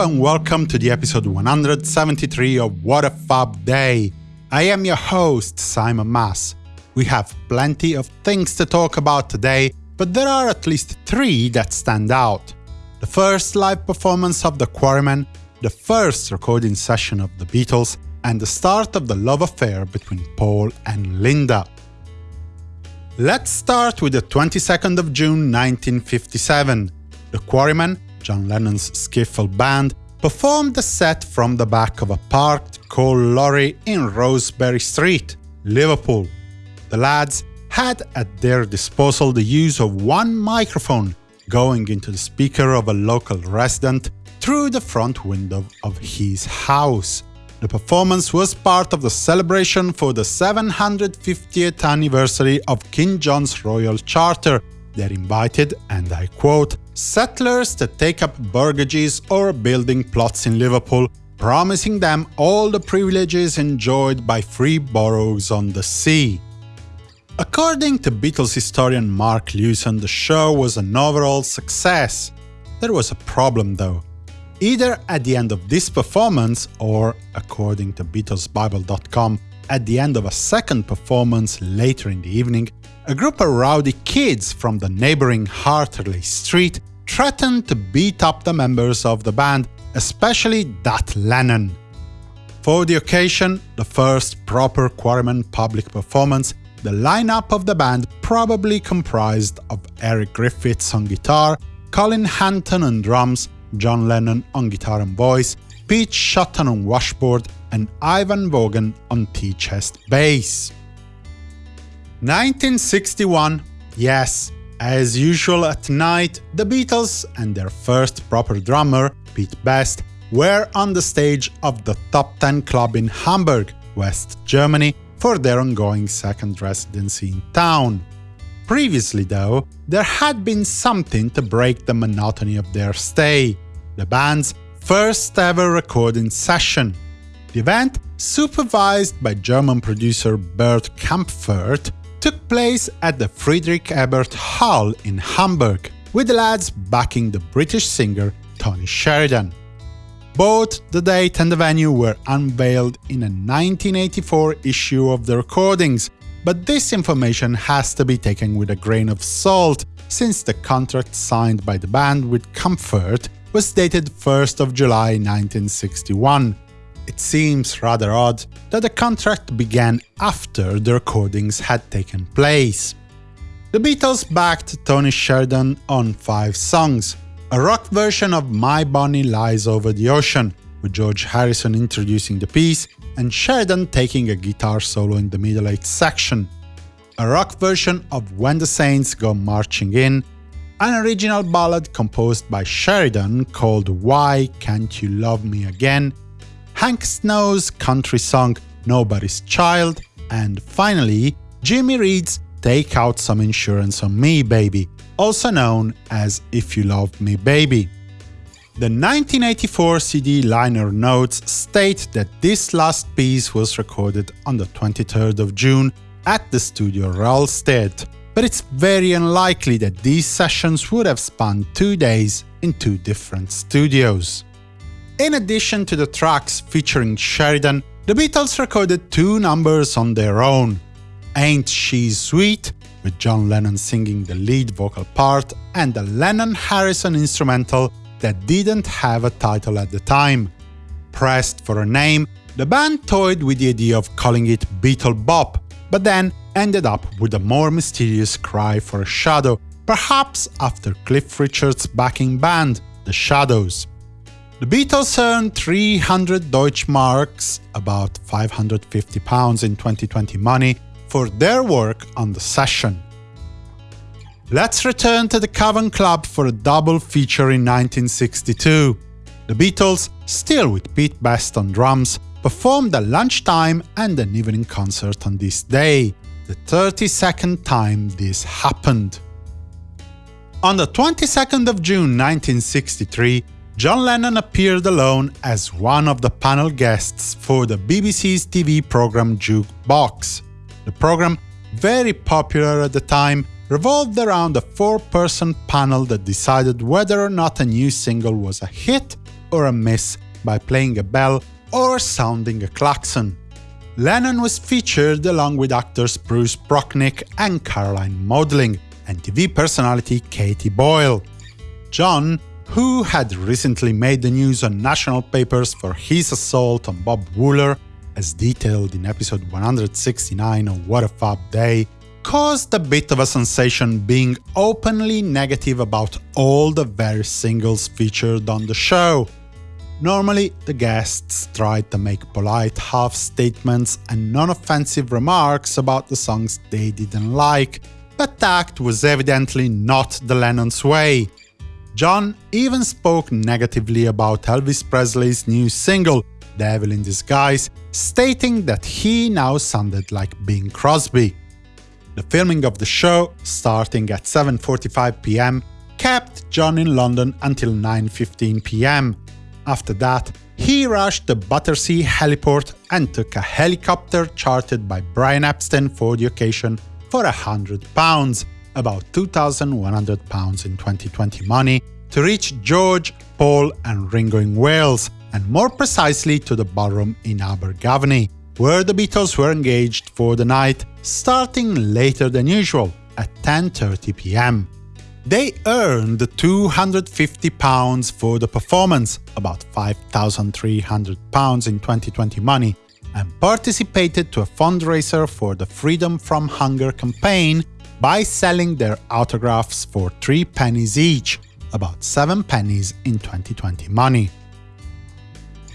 And welcome to the episode 173 of What a Fab Day. I am your host, Simon Mas. We have plenty of things to talk about today, but there are at least three that stand out. The first live performance of The Quarrymen, the first recording session of The Beatles, and the start of the love affair between Paul and Linda. Let's start with the 22nd of June 1957. The Quarrymen John Lennon's skiffle band, performed a set from the back of a parked coal lorry in Rosebery Street, Liverpool. The lads had at their disposal the use of one microphone going into the speaker of a local resident through the front window of his house. The performance was part of the celebration for the 750th anniversary of King John's Royal Charter that invited, and I quote, settlers to take up burgages or building plots in Liverpool, promising them all the privileges enjoyed by free boroughs on the sea. According to Beatles historian Mark Lewisohn, the show was an overall success. There was a problem though. Either at the end of this performance, or, according to BeatlesBible.com, at the end of a second performance later in the evening, a group of rowdy kids from the neighboring Hatherley Street threatened to beat up the members of the band, especially that Lennon. For the occasion, the first proper Quarrymen public performance, the lineup of the band probably comprised of Eric Griffiths on guitar, Colin Hanton on drums, John Lennon on guitar and voice, Pete Shotton on washboard, and Ivan Vaughan on tea-chest bass. 1961, yes, as usual at night, the Beatles and their first proper drummer, Pete Best, were on the stage of the Top 10 Club in Hamburg, West Germany, for their ongoing second residency in town. Previously, though, there had been something to break the monotony of their stay the band's first ever recording session. The event, supervised by German producer Bert Kaempfert, took place at the Friedrich Ebert Hall in Hamburg, with the lads backing the British singer Tony Sheridan. Both the date and the venue were unveiled in a 1984 issue of the recordings, but this information has to be taken with a grain of salt, since the contract signed by the band with Kaempfert was dated 1st of July 1961, it seems rather odd that the contract began after the recordings had taken place. The Beatles backed Tony Sheridan on five songs, a rock version of My Bonnie Lies Over the Ocean, with George Harrison introducing the piece and Sheridan taking a guitar solo in the middle eight section, a rock version of When the Saints Go Marching In, an original ballad composed by Sheridan called Why Can't You Love Me Again, Hank Snow's country song Nobody's Child, and finally, Jimmy Reed's Take Out Some Insurance on Me Baby, also known as If You Love Me Baby. The 1984 CD liner notes state that this last piece was recorded on the 23rd of June at the studio Rahlstedt, but it's very unlikely that these sessions would have spanned two days in two different studios. In addition to the tracks featuring Sheridan, the Beatles recorded two numbers on their own. Ain't She Sweet, with John Lennon singing the lead vocal part, and the Lennon-Harrison instrumental that didn't have a title at the time. Pressed for a name, the band toyed with the idea of calling it Beatle Bop, but then ended up with a more mysterious cry for a shadow, perhaps after Cliff Richard's backing band, The Shadows. The Beatles earned 300 Deutschmarks, about 550 pounds in 2020 money, for their work on the session. Let's return to the Cavern Club for a double feature in 1962. The Beatles, still with Pete Best on drums, performed a lunchtime and an evening concert on this day, the 32nd time this happened. On the 22nd of June 1963, John Lennon appeared alone as one of the panel guests for the BBC's TV program Jukebox. The program, very popular at the time, revolved around a four-person panel that decided whether or not a new single was a hit or a miss by playing a bell or sounding a klaxon. Lennon was featured along with actors Bruce Prochnik and Caroline Maudling, and TV personality Katie Boyle. John, who had recently made the news on national papers for his assault on Bob Wooler, as detailed in episode 169 of What a Fab Day, caused a bit of a sensation being openly negative about all the various singles featured on the show. Normally, the guests tried to make polite half-statements and non-offensive remarks about the songs they didn't like, but that was evidently not the Lennon's way. John even spoke negatively about Elvis Presley's new single, Devil in Disguise, stating that he now sounded like Bing Crosby. The filming of the show, starting at 7.45 pm, kept John in London until 9.15 pm. After that, he rushed to Battersea heliport and took a helicopter chartered by Brian Epstein for the occasion for £100, about £2,100 in 2020 money, to reach George, Paul and Ringo in Wales, and more precisely to the ballroom in Abergavenny, where the Beatles were engaged for the night, starting later than usual, at 10.30 pm. They earned £250 for the performance, about £5,300 in 2020 money, and participated to a fundraiser for the Freedom from Hunger campaign by selling their autographs for 3 pennies each, about 7 pennies in 2020 money.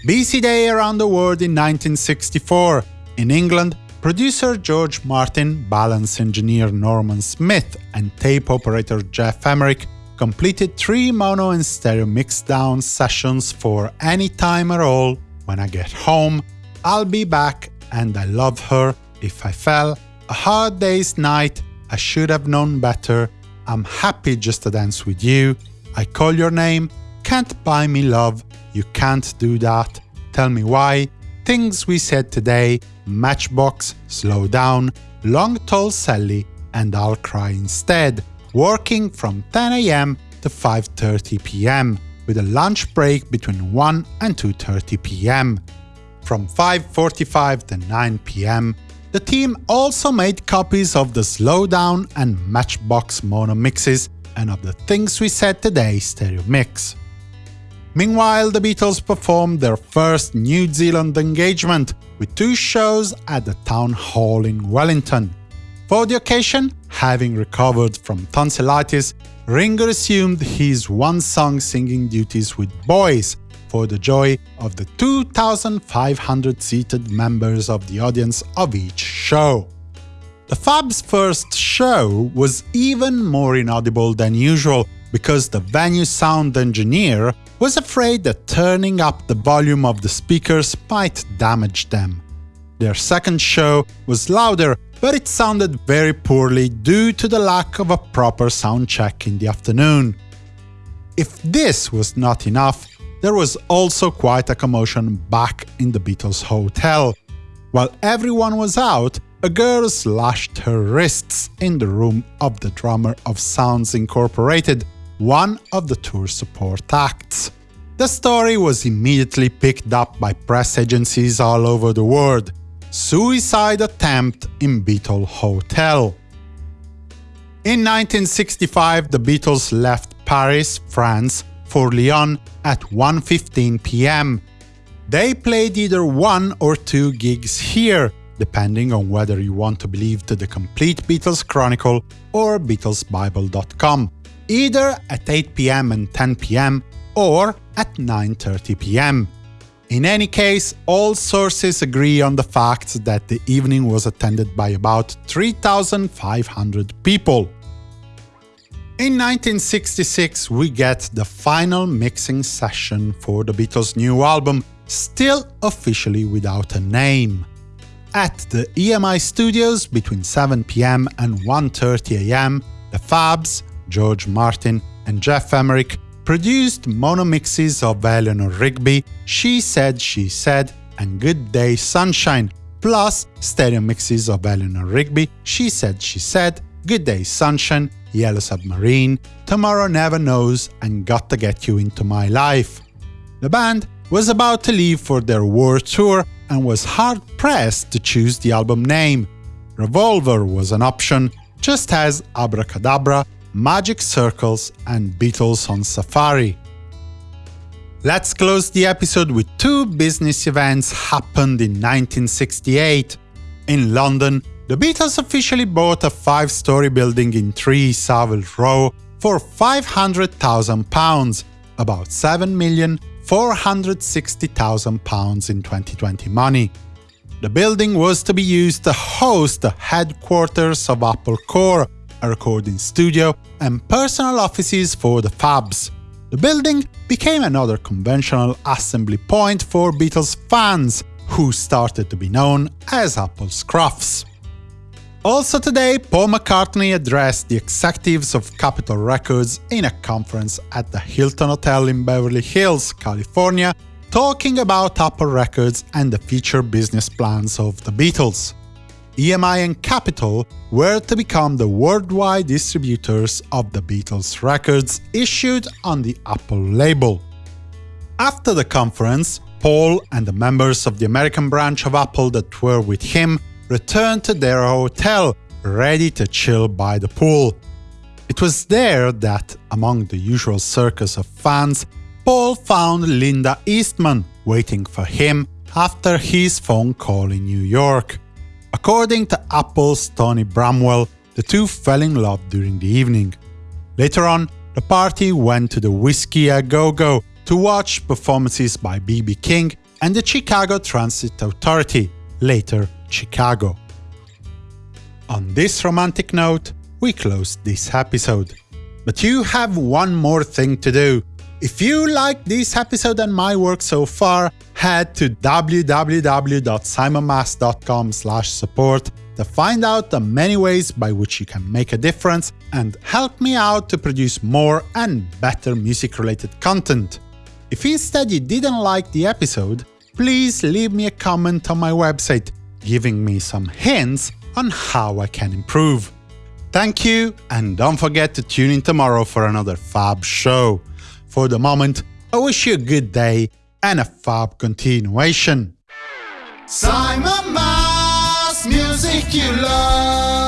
BC Day around the world in 1964. In England, producer George Martin, balance engineer Norman Smith, and tape operator Geoff Emerick completed three mono and stereo mixdown sessions for Any Time at All, When I Get Home, I'll Be Back, and I Love Her, If I Fell, A Hard Day's Night, I Should Have Known Better, I'm Happy Just to Dance With You, I Call Your Name, Can't Buy Me Love, You Can't Do That, Tell Me Why, Things We Said Today, Matchbox, Slow Down, Long Tall Sally, and I'll Cry Instead, working from 10am to 5.30 pm, with a lunch break between 1 and 2.30 pm. From 5.45 to 9 pm, the team also made copies of the Slowdown and Matchbox mono mixes and of the Things We Said Today stereo mix. Meanwhile, the Beatles performed their first New Zealand engagement, with two shows at the Town Hall in Wellington. For the occasion, having recovered from tonsillitis, Ringo assumed his one-song singing duties with boys, for the joy of the 2,500 seated members of the audience of each show. The Fab's first show was even more inaudible than usual, because the venue sound engineer was afraid that turning up the volume of the speakers might damage them. Their second show was louder, but it sounded very poorly due to the lack of a proper sound check in the afternoon. If this was not enough, there was also quite a commotion back in the Beatles hotel. While everyone was out, a girl slashed her wrists in the room of the drummer of Sounds Incorporated, one of the tour support acts. The story was immediately picked up by press agencies all over the world. Suicide attempt in Beatle Hotel. In 1965, the Beatles left Paris, France, for Lyon at 1.15 pm. They played either one or two gigs here, depending on whether you want to believe to the complete Beatles Chronicle or BeatlesBible.com, either at 8 pm and 10 pm or at 9.30 pm. In any case, all sources agree on the fact that the evening was attended by about 3,500 people. In 1966, we get the final mixing session for the Beatles' new album, still officially without a name. At the EMI studios between 7pm and 1.30am, the Fabs, George Martin and Geoff Emerick produced mono mixes of Eleanor Rigby, She Said She Said and Good Day Sunshine, plus stereo mixes of Eleanor Rigby, She Said She Said, Good Day Sunshine, Yellow Submarine, Tomorrow Never Knows and Got to Get You Into My Life. The band was about to leave for their war tour and was hard-pressed to choose the album name. Revolver was an option, just as Abracadabra, Magic Circles and Beatles on Safari. Let's close the episode with two business events happened in 1968. In London, the Beatles officially bought a five-story building in 3 Savile Row for £500,000, about £7,460,000 in 2020 money. The building was to be used to host the headquarters of Apple Corps, a recording studio, and personal offices for the Fabs. The building became another conventional assembly point for Beatles fans, who started to be known as Apple Scruffs. Also today, Paul McCartney addressed the executives of Capitol Records in a conference at the Hilton Hotel in Beverly Hills, California, talking about Apple Records and the future business plans of the Beatles. EMI and Capitol were to become the worldwide distributors of the Beatles records issued on the Apple label. After the conference, Paul and the members of the American branch of Apple that were with him returned to their hotel, ready to chill by the pool. It was there that, among the usual circus of fans, Paul found Linda Eastman waiting for him after his phone call in New York. According to Apple's Tony Bramwell, the two fell in love during the evening. Later on, the party went to the Whisky A Go Go to watch performances by B.B. King and the Chicago Transit Authority, later Chicago. On this romantic note, we close this episode. But you have one more thing to do. If you like this episode and my work so far, head to www.simonmas.com support to find out the many ways by which you can make a difference and help me out to produce more and better music-related content. If instead you didn't like the episode, please leave me a comment on my website, giving me some hints on how I can improve. Thank you, and don't forget to tune in tomorrow for another Fab show. For the moment, I wish you a good day and a fab continuation. Simon Mas, music you love.